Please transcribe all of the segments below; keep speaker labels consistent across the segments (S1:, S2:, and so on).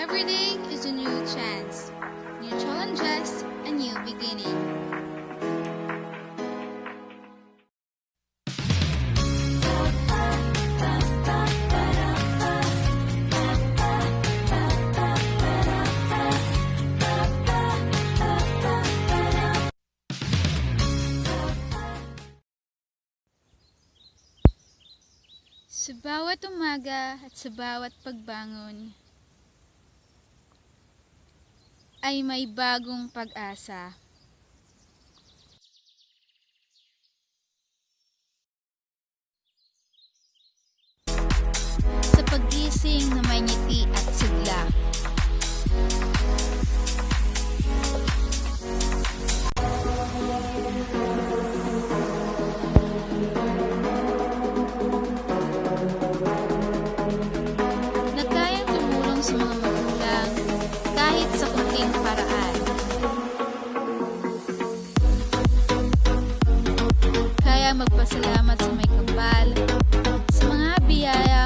S1: Every day is a new chance, new challenges, a new beginning. Sa bawat umaga at sa bawat pagbangon, ay may bagong pag-asa. Sa pagising na may ngiti magpasalamat sa may kapal sa mga biyayang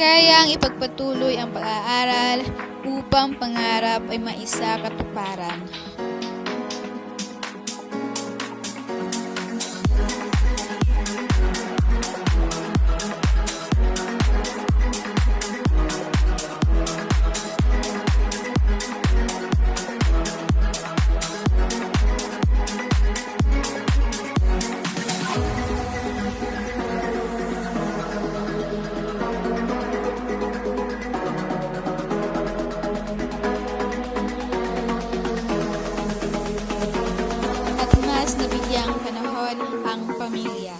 S1: Kayang ipagpatuloy ang pag-aaral upang pangarap ay maisa katuparan. panahon ang pamilya.